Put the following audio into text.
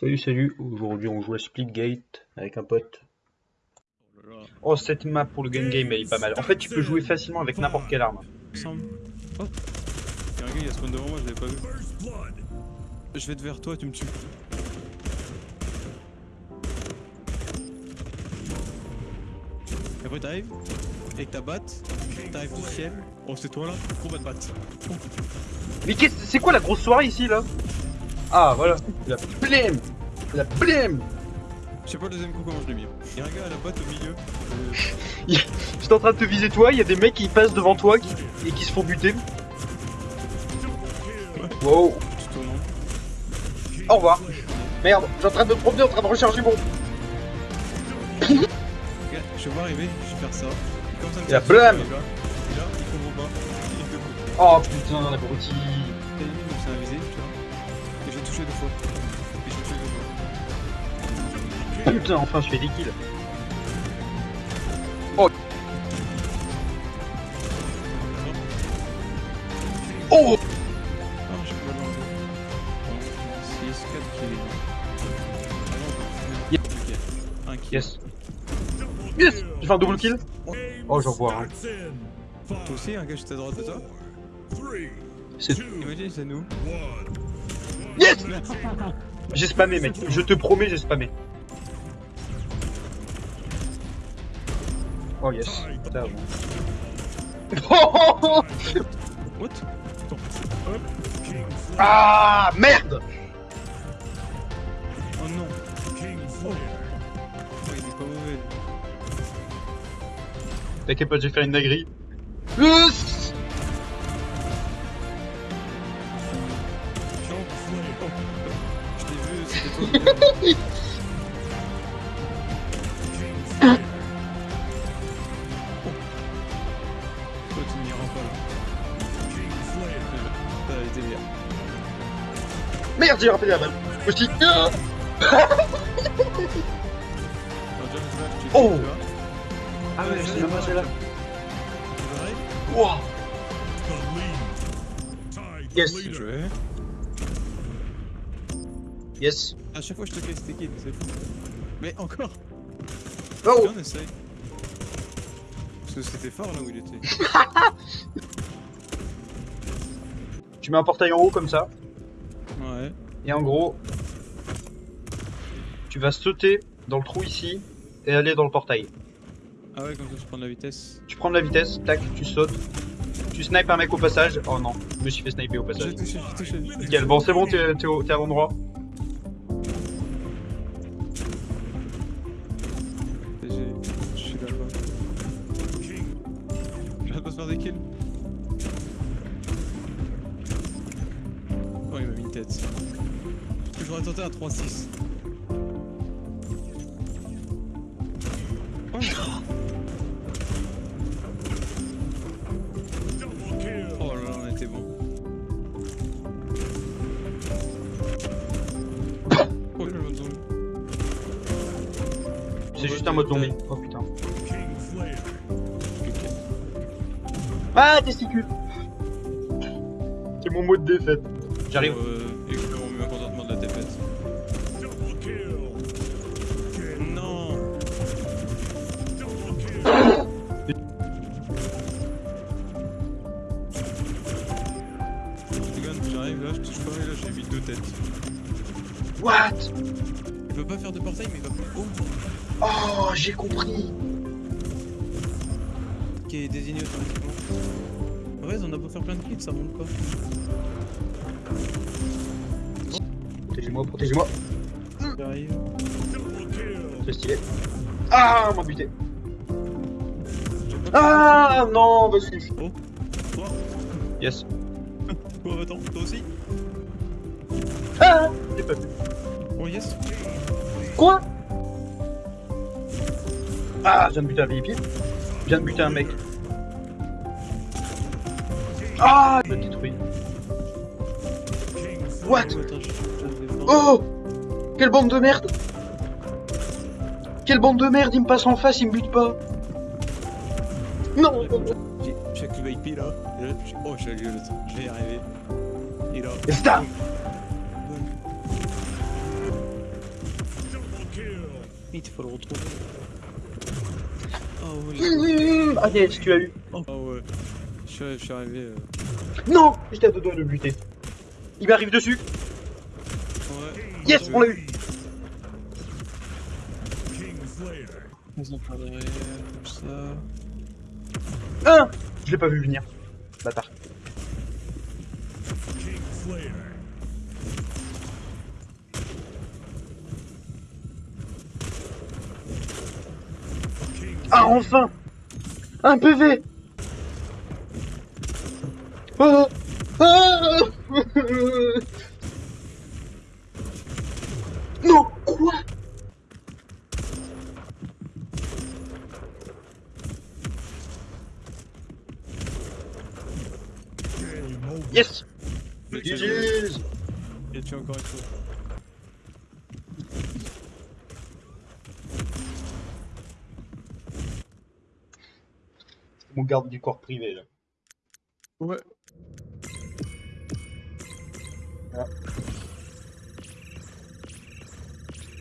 Salut, salut. Aujourd'hui, on joue à Splitgate avec un pote. Oh cette map pour le gun game, elle est pas mal. En fait, tu peux jouer facilement avec n'importe quelle arme. Oh Il y a un gars, il a spawn devant moi, je l'avais pas vu. Je vais être vers toi, tu me tues. Et après t'arrives, avec ta batte, t'arrives du ciel. Oh c'est toi là, combat de batte. Mais qu'est-ce c'est quoi la grosse soirée ici là? Ah, voilà. La blême La blême Je sais pas le deuxième coup comment je l'ai mis. Il y a un gars à la batte au milieu. Euh, J'étais en train de te viser toi, il y a des mecs qui passent devant toi qui- et qui se font buter. Wow. Au revoir. Merde, suis en train de me promener, en train de recharger mon. Je vais arriver, je vais faire ça. Comme ça, la me blâme. Et là, il est debout. Oh putain, l'abruti. T'as donc c'est un visé, tu vois? Touché deux fois. Et j'ai tué deux fois. Putain, enfin, je fais des kills. Oh Oh Ah, j'ai pas l'enlever. 6, 4 kills. Yep. Ok. Un kill. Yes. Yes J'ai fait un double kill Oh, j'en vois un. Toi aussi, un gars juste à droite de toi C'est- Imagine, c'est nous. Yes J'ai spammé, mec. Je te promets, j'ai spammé. Oh yes. What? Ah merde Oh non Oh, il est pas mauvais. T'inquiète pas, j'ai fait une dinguerie. Je t'ai vu, c'était toi. là. Merde, j'ai rappelé la balle. Ah là, tu Oh. Ah ouais, c'est même pas pareil Wow. Yes. Yes. À chaque fois, je te casse tes kills, c'est fou. Mais encore Oh on essaye. Parce que c'était fort là où il était. Tu mets un portail en haut comme ça. Ouais. Et en gros, tu vas sauter dans le trou ici et aller dans le portail. Ah ouais, comme ça, je prends de la vitesse. Tu prends de la vitesse, tac, tu sautes. Tu snipes un mec au passage. Oh non, je me suis fait sniper au passage. J'ai touché, j'ai touché. Nickel, bon c'est bon, t'es à l'endroit. Oh, il m'a mis une tête. J'aurais tenté un 3-6. Oh. Oh là là, on était bon. Oh, le mode zombie. C'est juste un mode zombie. Oh putain. Ah, testicule C'est mon mot de défaite. J'arrive. Euh, et que mon mécontentement de la défaite. Non Regarde, j'arrive là, je touche pas et là j'ai mis deux têtes. What? Il peut pas faire de portail mais il va plus haut. Oh, j'ai compris. Qui est désigné automatiquement. En vrai, on a beau faire plein de clips, ça monte pas. Protégez-moi, protégez-moi. J'arrive. C'est stylé. Ah, on m'a buté. Ah, non, vas-y. Oh, toi Yes. Oh, attends, toi aussi Ah, j'ai pas vu. Oh, yes Quoi? Ah, je viens de buter un VIP. Je viens de buter un mec. Ah, il m'a détruit. What? Oh, Quelle bande de merde Quelle bande de merde, il me passe en face, il me bute pas Non J'ai chaque VIP là. Oh, j'ai le Je vais y arriver. Là. Et star Smith, faut le retrouver. Oh ouais. Mmh, yes, tu l'as eu. Oh ouais. Je suis, arrivé. euh, Non J'étais à deux doigts de le buter. Il m'arrive dessus. Ouais. Yes, on l'a eu. Derrière, comme ça. Un Je l'ai pas vu venir. Bâtard. Ah, enfin Un PV Ah Ah Non Quoi Yes. GG's j'ai tué encore une fois. Mon garde du corps privé là. Ouais. Ah.